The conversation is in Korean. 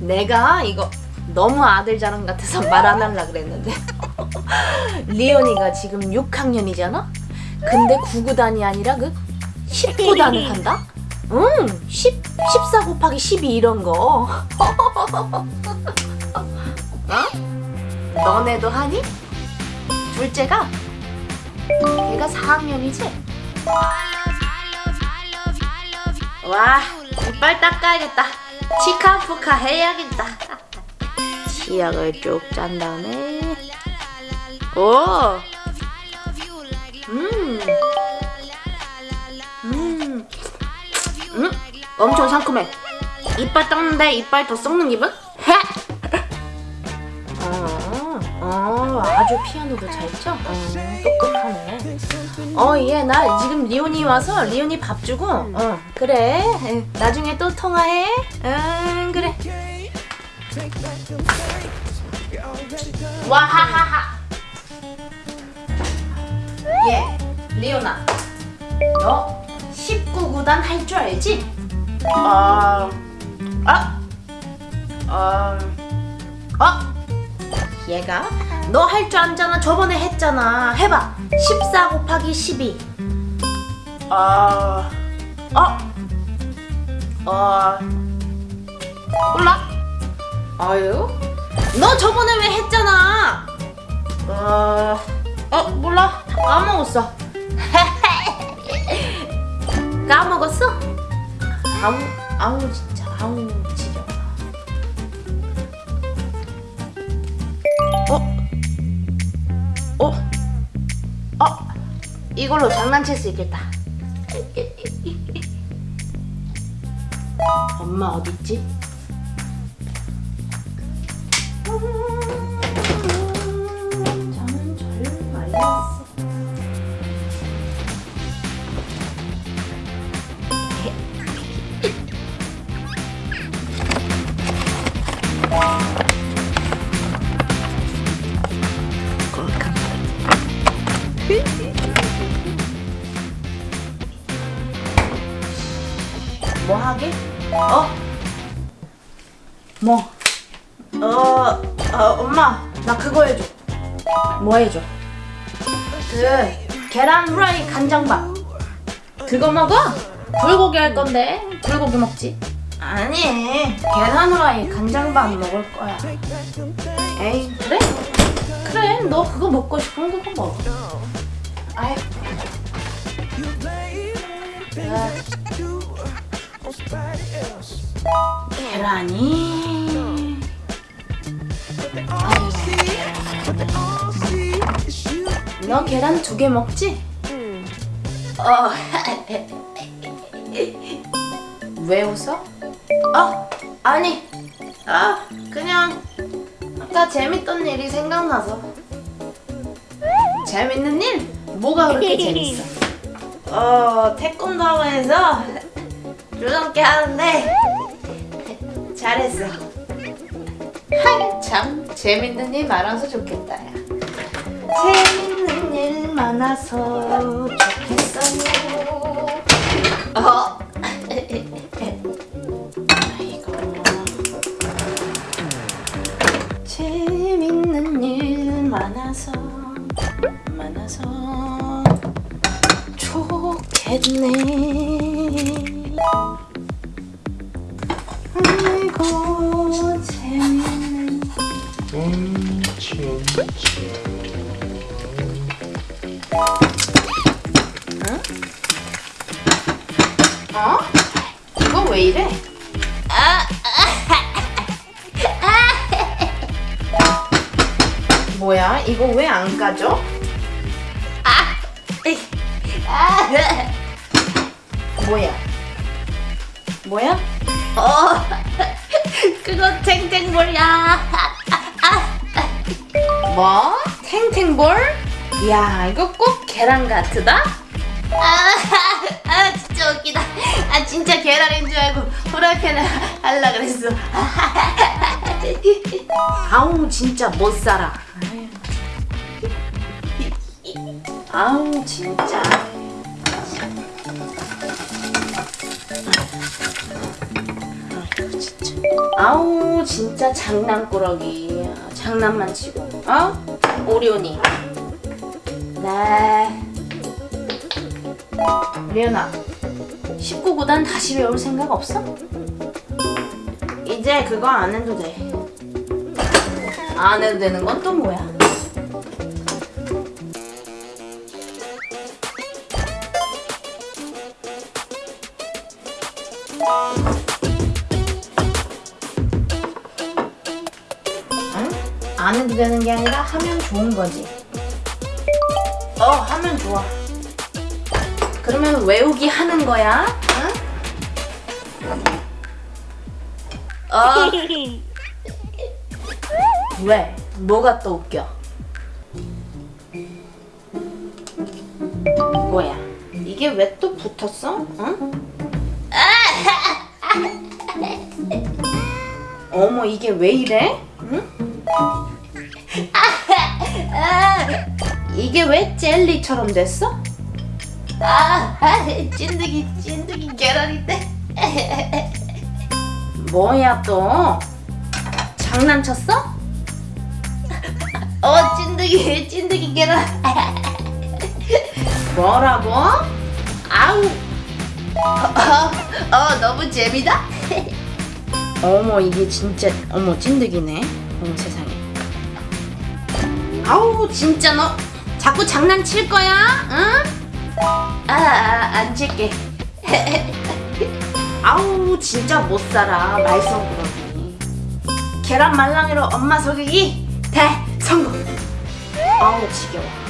내가 이거 너무 아들 자랑 같아서 말안 하려 그랬는데 리온이가 지금 6학년이잖아? 근데 9구단이 아니라 그 10구단을 한다? 응, 10, 14 곱하기 12 이런 거. 어? 너네도 하니? 둘째가? 걔가 4학년이지? 와, 이빨 닦아야겠다. 치카푸카 해야겠다. 치약을 쭉 짠 다음에 오! 음! 음! 음! 엄청 상큼해. 이빨 닦는데 이빨 더 썩는 기분? 아주 피아노도 잘 쳐? 어, 똑똑하네. 어, 얘, 나 지금 리온이 와서 리온이 밥 주고, 어, 그래. 응, 나중에 또 통화해. 응, 그래. 와하하하. 예, 리오나. 너 19구단 할 줄 알지? 아, 아, 아, 어? 얘가 너 할 줄 알잖아. 저번에 했잖아. 해봐. 14 곱하기 12. 아, 어, 어, 몰라? 아유, 너 저번에 왜 했잖아? 어, 어 몰라. 다 까먹었어. 까먹었어? 아우, 아우 진짜, 아우 지겨워. 어? 어? 이걸로 장난칠 수 있겠다. 엄마 어딨지? 어? 뭐? 어, 어, 엄마, 나 그거 해줘. 뭐 해줘? 그 계란 후라이 간장밥. 그거 먹어? 불고기 할 건데 불고기 먹지? 아니, 계란 후라이 간장밥 먹을 거야. 에이, 그래? 그래, 너 그거 먹고 싶으면 그거 먹어. 아이. 아. 계란이 너 계란 두 개 먹지? 어. 왜 웃어? 어? 아니. 아, 그냥 아까 재밌던 일이 생각나서. 재밌는 일? 뭐가 그렇게 재밌어? 어, 태권도에서 줄넘기 하는데 잘했어. 참 재밌는 일 많아서 좋겠다. 야. 재밌는 일 많아서 좋겠어요. 어. 아이고. 재밌는 일 많아서 많아서 좋겠네. 아이고 재밌는 어? 이거 왜 이래? 뭐야? 이거 왜 안 가져? 뭐야? 뭐야? 어, 그거 탱탱볼이야. 뭐? 탱탱볼? 야, 이거 꼭 계란 같으다? 아, 아, 진짜 웃기다. 아, 진짜 계란인 줄 알고 프라이팬을 할라 그랬어. 아우, 진짜 못 살아. 아우, 진짜. 아이고, 진짜. 아우 진짜 장난꾸러기 장난만 치고 어? 오리온이 네 리연아 19구단 다시 배울 생각 없어? 이제 그거 안 해도 돼안 해도 되는 건 또 뭐야? 응? 안 해도 되는 게 아니라 하면 좋은 거지. 어, 하면 좋아. 그러면 외우기 하는 거야. 응? 어, 왜? 뭐가 또 웃겨? 뭐야? 이게 왜 또 붙었어? 응? 어머 이게 왜 이래? 응? 이게 왜 젤리처럼 됐어? 아, 찐득이 찐득이 계란인데. 뭐야 또? 장난쳤어? 어 찐득이 찐득이 계란. 뭐라고? 아우. 어, 어 너무 재미다. 어머 이게 진짜 어머 찐득이네. 어머 세상에. 아우 진짜 너 자꾸 장난칠 거야? 응? 아, 아, 안 칠게. 아우 진짜 못 살아 말썽꾸러기. 계란 말랑이로 엄마 속이기 대성공. 아우 지겨워.